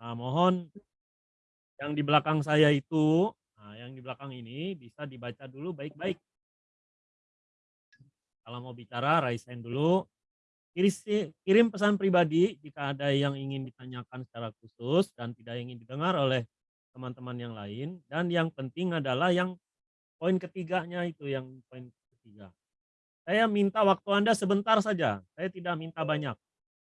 Nah, mohon yang di belakang saya itu, nah yang di belakang ini bisa dibaca dulu baik-baik. Kalau mau bicara raise hand dulu. Kirim pesan pribadi jika ada yang ingin ditanyakan secara khusus dan tidak ingin didengar oleh teman-teman yang lain. Dan yang penting adalah yang poin ketiganya itu, yang poin ketiga. Saya minta waktu Anda sebentar saja, saya tidak minta banyak.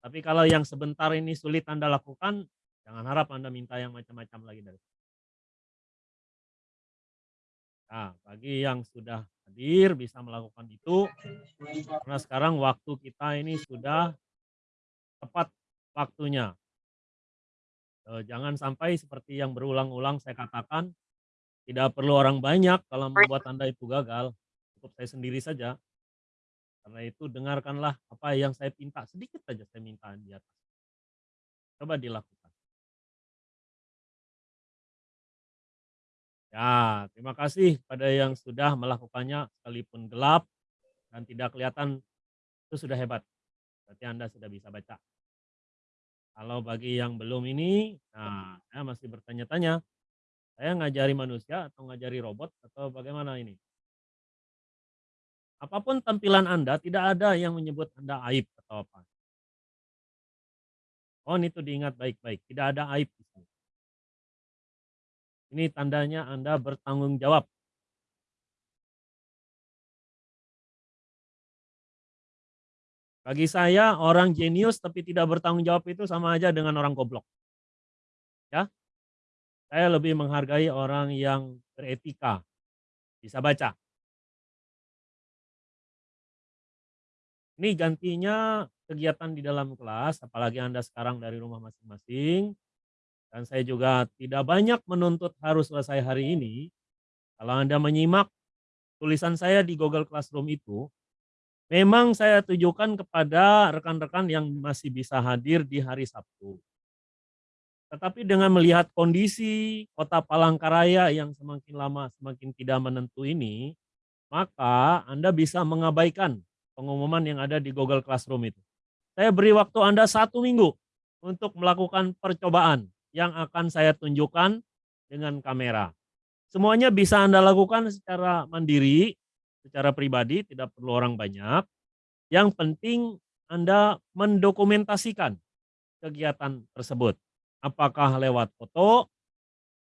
Tapi kalau yang sebentar ini sulit Anda lakukan, jangan harap Anda minta yang macam-macam lagi dari Nah, bagi yang sudah hadir bisa melakukan itu, karena sekarang waktu kita ini sudah tepat waktunya. Eee, jangan sampai seperti yang berulang-ulang saya katakan, tidak perlu orang banyak kalau membuat Anda itu gagal, cukup saya sendiri saja. Karena itu dengarkanlah apa yang saya minta, sedikit saja saya minta di atas. Coba dilakukan. Ya, terima kasih pada yang sudah melakukannya sekalipun gelap dan tidak kelihatan, itu sudah hebat. Berarti Anda sudah bisa baca. Kalau bagi yang belum ini, nah saya masih bertanya-tanya, saya ngajari manusia atau ngajari robot atau bagaimana ini? Apa pun tampilan Anda, tidak ada yang menyebut Anda aib atau apa. Mohon itu diingat baik-baik, tidak ada aib di. Ini tandanya Anda bertanggung jawab. Bagi saya orang jenius tapi tidak bertanggung jawab itu sama aja dengan orang goblok. Ya. Saya lebih menghargai orang yang beretika, bisa baca. Ini gantinya kegiatan di dalam kelas, apalagi Anda sekarang dari rumah masing-masing, dan saya juga tidak banyak menuntut harus selesai hari ini. Kalau Anda menyimak tulisan saya di Google Classroom itu, memang saya tujukan kepada rekan-rekan yang masih bisa hadir di hari Sabtu. Tetapi dengan melihat kondisi kota Palangkaraya yang semakin lama semakin tidak menentu ini, maka Anda bisa mengabaikan pengumuman yang ada di Google Classroom itu. Saya beri waktu Anda satu minggu untuk melakukan percobaan yang akan saya tunjukkan dengan kamera. Semuanya bisa Anda lakukan secara mandiri, secara pribadi, tidak perlu orang banyak. Yang penting Anda mendokumentasikan kegiatan tersebut. Apakah lewat foto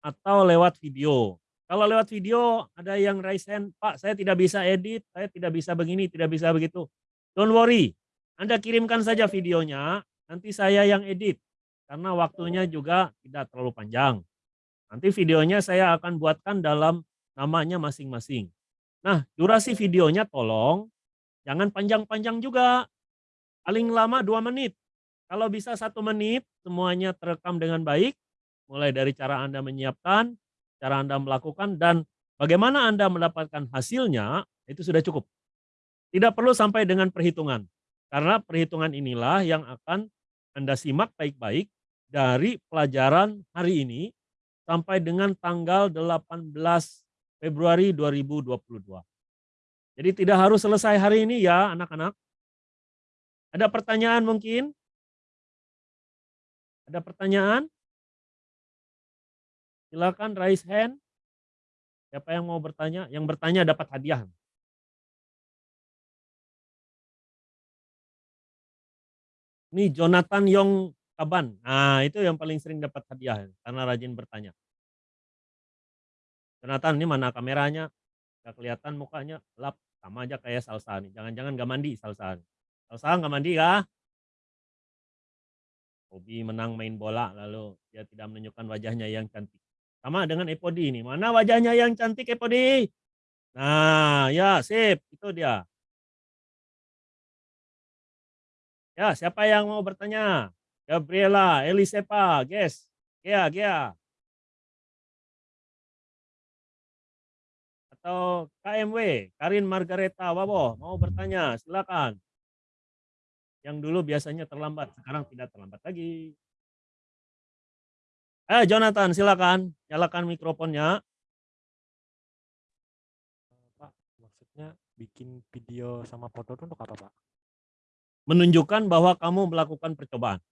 atau lewat video. Kalau lewat video ada yang raise hand, Pak saya tidak bisa edit, saya tidak bisa begini, tidak bisa begitu. Don't worry, Anda kirimkan saja videonya, nanti saya yang edit karena waktunya juga tidak terlalu panjang. Nanti videonya saya akan buatkan dalam namanya masing-masing. Nah, durasi videonya tolong jangan panjang-panjang juga. Paling lama dua menit. Kalau bisa satu menit, semuanya terekam dengan baik. Mulai dari cara Anda menyiapkan, cara Anda melakukan, dan bagaimana Anda mendapatkan hasilnya, itu sudah cukup. Tidak perlu sampai dengan perhitungan. Karena perhitungan inilah yang akan Anda simak baik-baik dari pelajaran hari ini sampai dengan tanggal 18 Februari 2022. Jadi tidak harus selesai hari ini ya anak-anak. Ada pertanyaan mungkin? Ada pertanyaan? Silakan raise hand. Siapa yang mau bertanya? Yang bertanya dapat hadiah. Ini Jonathan Yong Kaban. Nah, itu yang paling sering dapat hadiah karena rajin bertanya. Jonathan, ini mana kameranya? Gak kelihatan mukanya, gelap. Sama aja kayak Salsa nih. Jangan-jangan gak mandi Salsa. Salsa gak mandi kah? Hobi menang main bola lalu dia tidak menunjukkan wajahnya yang cantik. Sama dengan Epodi ini. Mana wajahnya yang cantik Epodi? Nah, ya sip, itu dia. Ya, siapa yang mau bertanya? Gabriela, Elisepa, Ges, Gea, Gea. Atau KMW, Karin Margareta Wabo, mau bertanya, silakan. Yang dulu biasanya terlambat, sekarang tidak terlambat lagi. Eh Jonathan, silakan, nyalakan mikrofonnya. Pak, maksudnya bikin video sama foto itu untuk apa Pak? Menunjukkan bahwa kamu melakukan percobaan.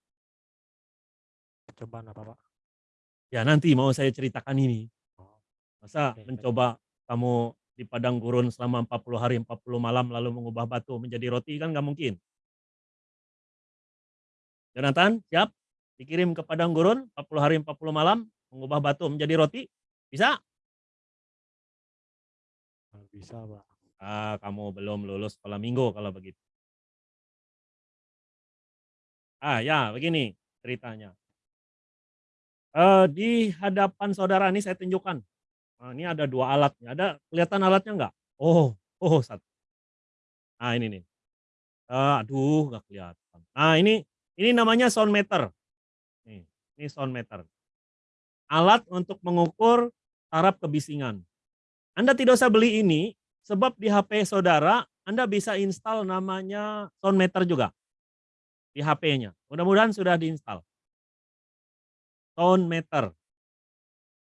Percobaan apa Pak? Ya nanti mau saya ceritakan ini. Oh, Masa baik. mencoba kamu di padang gurun selama 40 hari 40 malam lalu mengubah batu menjadi roti kan nggak mungkin. Jonathan, siap? Dikirim ke padang gurun 40 hari 40 malam mengubah batu menjadi roti? Bisa? Bisa, Pak. Ah, kamu belum lulus sekolah minggu kalau begitu. Ah, ya begini ceritanya. Eee, di hadapan saudara nih saya tunjukkan. Eee, ini ada 2 alat nih, ada kelihatan alatnya enggak? Oh oh, sat Nah ini nih. Eee, aduh nggak kelihatan. Nah ini ini namanya sound meter. Nih, ini sound meter. Alat untuk mengukur taraf kebisingan. Anda tidak usah beli ini, sebab di HP saudara Anda bisa install namanya sound meter juga. Di HP-nya, mudah-mudahan sudah di-install. Sound meter.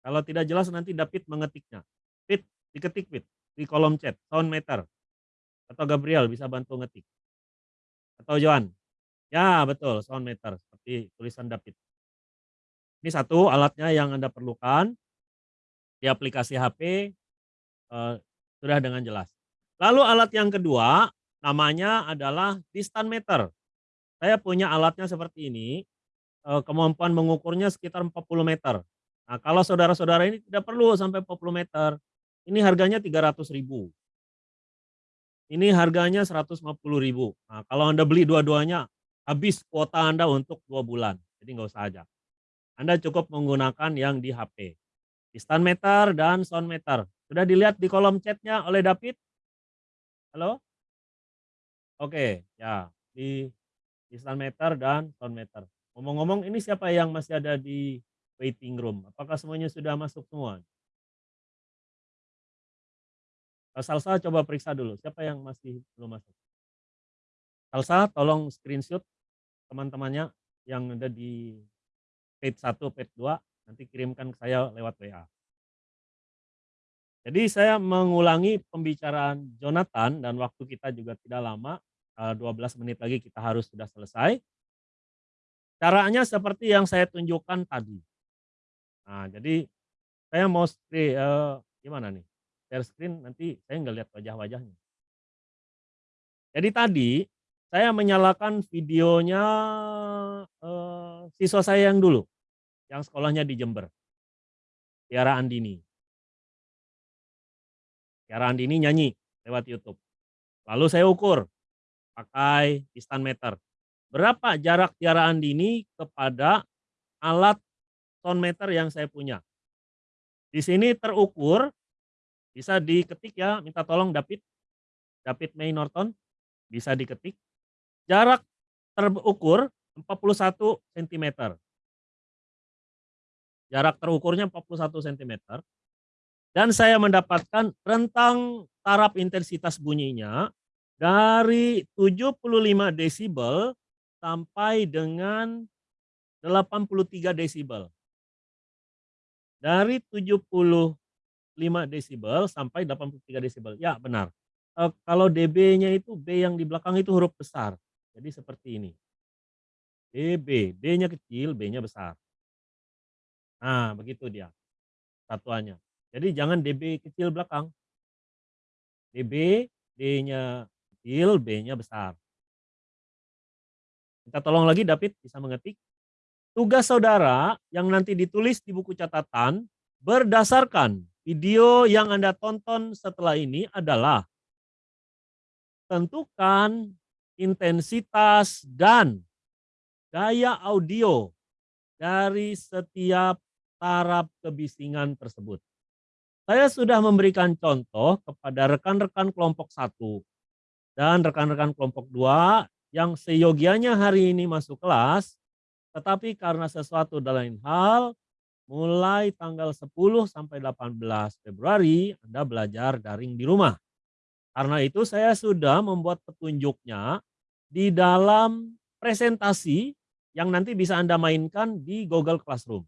Kalau tidak jelas nanti David mengetiknya. Vit, diketik Vit, di kolom chat, sound meter. Atau Gabriel bisa bantu ngetik. Atau Johan. Ya betul, sound meter, seperti tulisan David. Ini satu alatnya yang Anda perlukan. Di aplikasi HP, eee, sudah dengan jelas. Lalu alat yang kedua, namanya adalah distance meter. Saya punya alatnya seperti ini, kemampuan mengukurnya sekitar 40 meter. Nah kalau saudara-saudara ini tidak perlu sampai 40 meter, ini harganya 300.000. Ini harganya 150.000. Nah kalau Anda beli dua-duanya, habis kuota Anda untuk 2 bulan, jadi nggak usah aja. Anda cukup menggunakan yang di HP. Distance meter dan sound meter. Sudah dilihat di kolom chat-nya oleh David? Halo? Oke, ya di distance meter dan sound meter. Ngomong-ngomong ini siapa yang masih ada di waiting room? Apakah semuanya sudah masuk semua? Salsa coba periksa dulu, siapa yang masih belum masuk? Salsa tolong screenshot teman-temannya yang ada di page 1, page 2, nanti kirimkan ke saya lewat WA. Jadi saya mengulangi pembicaraan Jonathan dan waktu kita juga tidak lama, eee, 12 menit lagi kita harus sudah selesai. Caranya seperti yang saya tunjukkan tadi. Nah jadi, saya mau skri eee, gimana nih, share screen nanti saya nggak lihat wajah-wajahnya. Jadi tadi, saya menyalakan videonya, eee, siswa saya yang dulu, yang sekolahnya di Jember. Tiara Andini. Tiara Andini nyanyi lewat YouTube. Lalu saya ukur pakai distance meter. Berapa jarak Tiara Andini kepada alat sound meter yang saya punya. Di sini terukur, bisa diketik ya, minta tolong David, David May Norton, bisa diketik. Jarak terukur 41 sentimeter. Jarak terukurnya 41 sentimeter. Dan saya mendapatkan rentang taraf intensitas bunyinya dari 75 desibel sampai dengan 83 desibel. Dari 75 desibel sampai 83 desibel, ya benar. Eee, kalau dB-nya itu B yang di belakang itu huruf besar, jadi seperti ini. dB, D-nya kecil, B-nya besar. Nah begitu dia, satuannya. Jadi jangan dB kecil belakang. dB, D-nya kecil, B-nya besar. Minta tolong lagi David bisa mengetik. Tugas saudara yang nanti ditulis di buku catatan, berdasarkan video yang Anda tonton setelah ini adalah tentukan intensitas dan gaya audio dari setiap taraf kebisingan tersebut. Saya sudah memberikan contoh kepada rekan-rekan kelompok 1 dan rekan-rekan kelompok 2 yang seyogianya hari ini masuk kelas, tetapi karena sesuatu dan lain hal, mulai tanggal 10 sampai 18 Februari Anda belajar daring di rumah. Karena itu saya sudah membuat petunjuknya di dalam presentasi yang nanti bisa Anda mainkan di Google Classroom.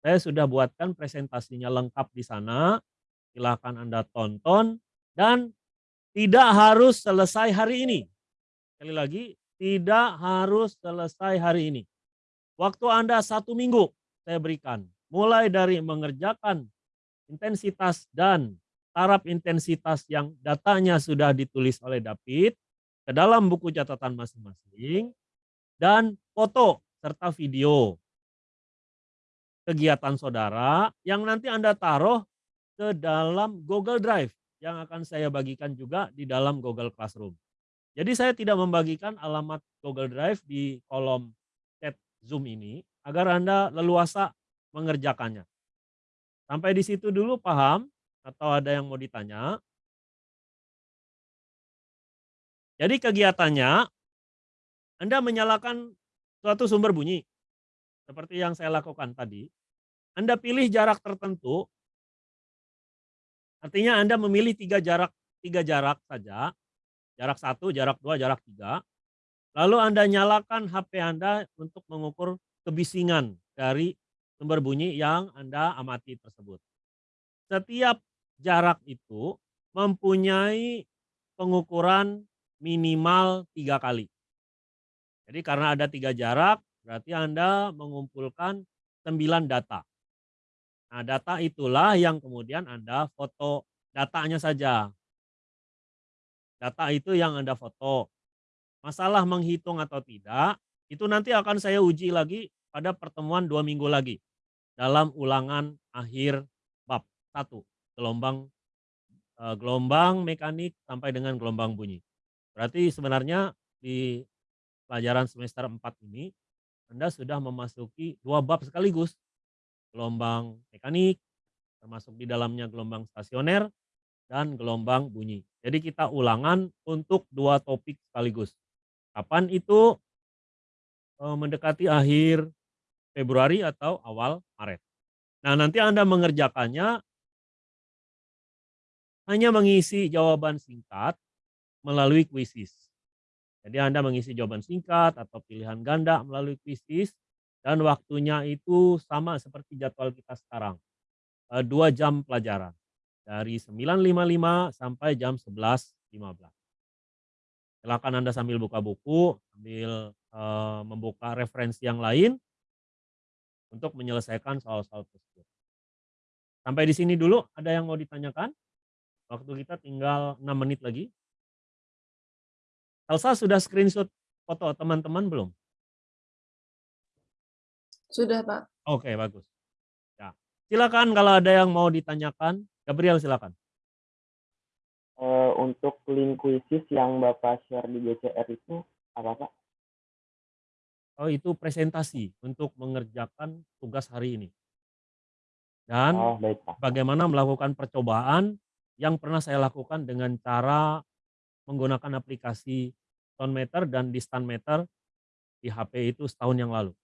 Saya sudah buatkan presentasinya lengkap di sana, silakan Anda tonton dan tidak harus selesai hari ini. Sekali lagi, tidak harus selesai hari ini. Waktu Anda 1 minggu saya berikan. Mulai dari mengerjakan intensitas dan taraf intensitas yang datanya sudah ditulis oleh David ke dalam buku catatan masing-masing dan foto serta video kegiatan saudara yang nanti Anda taruh ke dalam Google Drive yang akan saya bagikan juga di dalam Google Classroom. Jadi saya tidak membagikan alamat Google Drive di kolom chat Zoom ini agar Anda leluasa mengerjakannya. Sampai di situ dulu paham atau ada yang mau ditanya? Jadi kegiatannya Anda menyalakan suatu sumber bunyi seperti yang saya lakukan tadi. Anda pilih jarak tertentu Artinya Anda memilih tiga jarak tiga jarak saja, jarak satu, jarak dua, jarak tiga. Lalu Anda nyalakan HP Anda untuk mengukur kebisingan dari sumber bunyi yang Anda amati tersebut. Setiap jarak itu mempunyai pengukuran minimal tiga kali. Jadi karena ada tiga jarak, berarti Anda mengumpulkan sembilan data. Nah, data itulah yang kemudian Anda foto datanya saja. Data itu yang Anda foto. Masalah menghitung atau tidak, itu nanti akan saya uji lagi pada pertemuan dua minggu lagi. Dalam ulangan akhir bab satu gelombang eh, gelombang mekanik sampai dengan gelombang bunyi. Berarti sebenarnya di pelajaran semester 4 ini Anda sudah memasuki dua bab sekaligus gelombang mekanik, termasuk di dalamnya gelombang stasioner, dan gelombang bunyi. Jadi kita ulangan untuk dua topik sekaligus. Kapan itu eh, mendekati akhir Februari atau awal Maret. Nah nanti Anda mengerjakannya hanya mengisi jawaban singkat melalui kuisis. Jadi Anda mengisi jawaban singkat atau pilihan ganda melalui kuisis dan waktunya itu sama seperti jadwal kita sekarang. Eh, dua jam pelajaran. Dari 9.55 sampai jam 11.15. Silakan Anda sambil buka buku, sambil uh, membuka referensi yang lain untuk menyelesaikan soal-soal tersebut. Sampai di sini dulu, ada yang mau ditanyakan? Waktu kita tinggal 6 menit lagi. Elsa sudah screenshot foto teman-teman belum? Sudah, Pak. Oke, bagus. Ya. Silakan kalau ada yang mau ditanyakan. Gabriel silakan. Uh, untuk link kuisis yang Bapak share di GCR itu apa, Pak? Oh, itu presentasi untuk mengerjakan tugas hari ini. Dan oh, baik, Pak. bagaimana melakukan percobaan yang pernah saya lakukan dengan cara menggunakan aplikasi meter dan distant meter di HP itu setahun yang lalu.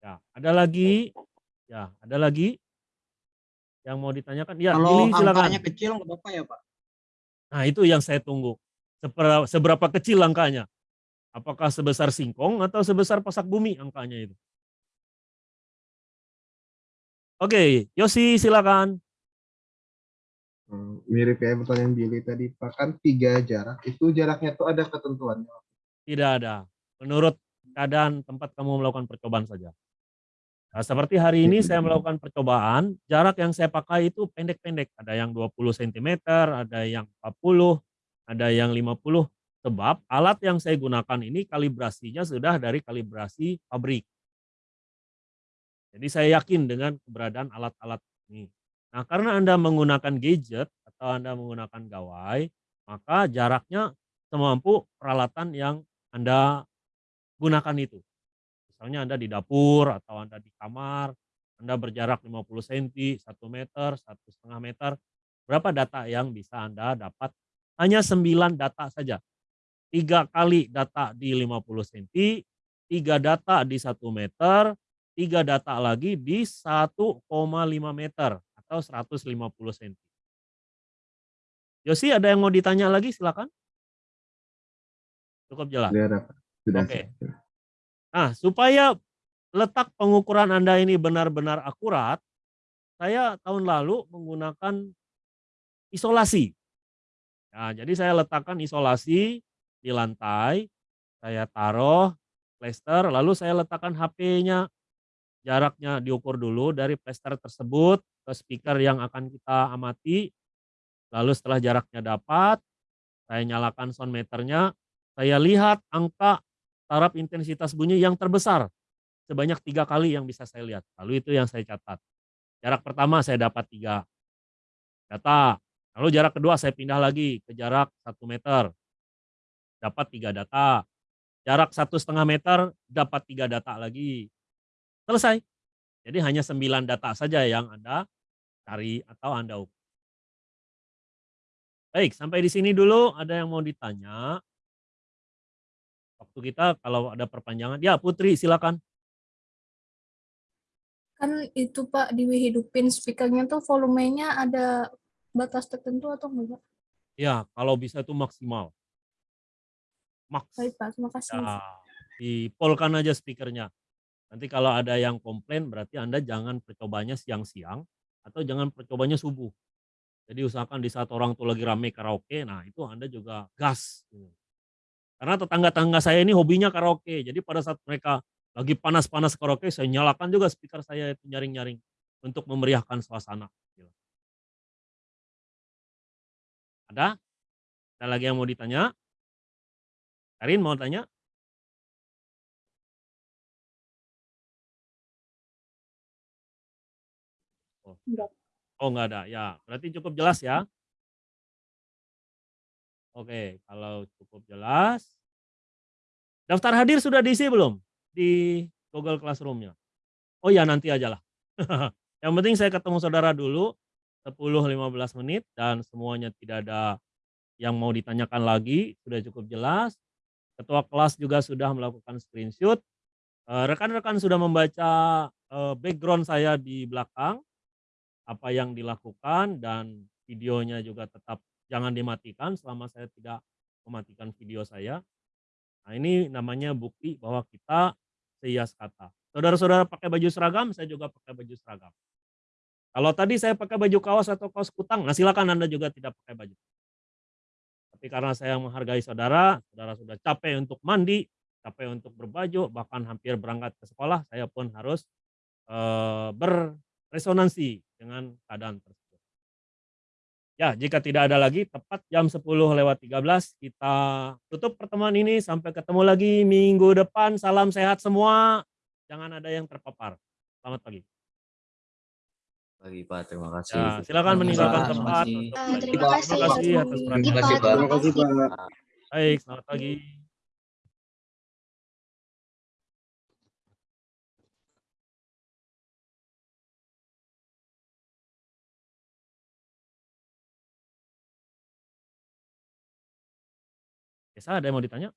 Ya, ada lagi? Ya, ada lagi? Yang mau ditanyakan? Ya, Kalau Lili silakan. angkanya kecil nggak apa-apa ya Pak? Nah itu yang saya tunggu. Seberapa, seberapa kecil angkanya? Apakah sebesar singkong atau sebesar pasak bumi angkanya itu? Oke, Yosi silakan. Hmm, mirip kayak pertanyaan Billy tadi, Pak kan tiga jarak, itu jaraknya tuh ada ketentuannya? Tidak ada. Menurut keadaan tempat kamu melakukan percobaan saja. Nah, seperti hari ini saya melakukan percobaan, jarak yang saya pakai itu pendek-pendek. Ada yang 20 cm, ada yang 40, ada yang 50. Sebab alat yang saya gunakan ini kalibrasinya sudah dari kalibrasi pabrik. Jadi saya yakin dengan keberadaan alat-alat ini. Nah karena Anda menggunakan gadget atau Anda menggunakan gawai, maka jaraknya semampu peralatan yang Anda gunakan itu. Misalnya Anda di dapur atau Anda di kamar, Anda berjarak 50 cm, 1 meter, 1,5 meter, berapa data yang bisa Anda dapat? Hanya 9 data saja. Tiga kali data di 50 cm, tiga data di 1 meter, tiga data lagi di 1,5 meter atau 150 cm. Yosi ada yang mau ditanya lagi silakan. Cukup jelas. Oke. Okay. Nah, supaya letak pengukuran Anda ini benar-benar akurat, saya tahun lalu menggunakan isolasi. Nah, jadi saya letakkan isolasi di lantai, saya taruh plaster, lalu saya letakkan HP-nya, jaraknya diukur dulu dari plaster tersebut ke speaker yang akan kita amati. Lalu setelah jaraknya dapat, saya nyalakan sound meternya, saya lihat angka taraf intensitas bunyi yang terbesar sebanyak tiga kali yang bisa saya lihat. Lalu itu yang saya catat. Jarak pertama saya dapat tiga data. Lalu jarak kedua saya pindah lagi ke jarak satu meter, dapat tiga data. Jarak satu setengah meter dapat tiga data lagi. Selesai. Jadi hanya sembilan data saja yang Anda cari atau Anda ukur. Baik, sampai di sini dulu ada yang mau ditanya? Waktu kita kalau ada perpanjangan, ya Putri silakan. Kan itu Pak dihidupin speakernya tuh volumenya ada batas tertentu atau enggak? Ya, kalau bisa itu maksimal. Max. Baik Pak, terima kasih. Ya, dipolkan aja speakernya. Nanti kalau ada yang komplain berarti Anda jangan percobanya siang-siang atau jangan percobanya subuh. Jadi usahakan di saat orang tuh lagi rame karaoke, nah itu Anda juga gas. gitu. Karena tetangga-tangga saya ini hobinya karaoke. Jadi pada saat mereka lagi panas-panas karaoke, saya nyalakan juga speaker saya itu nyaring-nyaring untuk memeriahkan suasana. Ada? Ada lagi yang mau ditanya? Karin mau tanya? Oh. Enggak. Oh enggak ada, ya berarti cukup jelas ya. Oke, kalau cukup jelas. Daftar hadir sudah diisi belum? Di Google Classroom-nya? Oh ya nanti aja lah. Yang penting saya ketemu saudara dulu 10-15 menit dan semuanya tidak ada yang mau ditanyakan lagi, sudah cukup jelas. Ketua kelas juga sudah melakukan screenshot. Eh, Rekan-rekan sudah membaca eh, background saya di belakang, apa yang dilakukan dan videonya juga tetap jangan dimatikan selama saya tidak mematikan video saya. Nah ini namanya bukti bahwa kita seias kata. Saudara-saudara pakai baju seragam, saya juga pakai baju seragam. Kalau tadi saya pakai baju kaos atau kaos kutang, nah silakan Anda juga tidak pakai baju. Tapi karena saya menghargai saudara, saudara sudah capek untuk mandi, capek untuk berbaju, bahkan hampir berangkat ke sekolah, saya pun harus eh, berresonansi dengan keadaan tersebut. Ya, jika tidak ada lagi, tepat jam 10 lewat 13 kita tutup pertemuan ini. Sampai ketemu lagi minggu depan. Salam sehat semua. Jangan ada yang terpapar. Selamat pagi. Pagi Pak, terima kasih. Ya, silakan Terima meninggalkan kasih. tempat. Terima Eh, terima kasih. Terima kasih atas Terima perhatian. Terima kasih, Pak. Terima kasih Pak. Baik, selamat pagi. Biasa ada yang mau ditanya?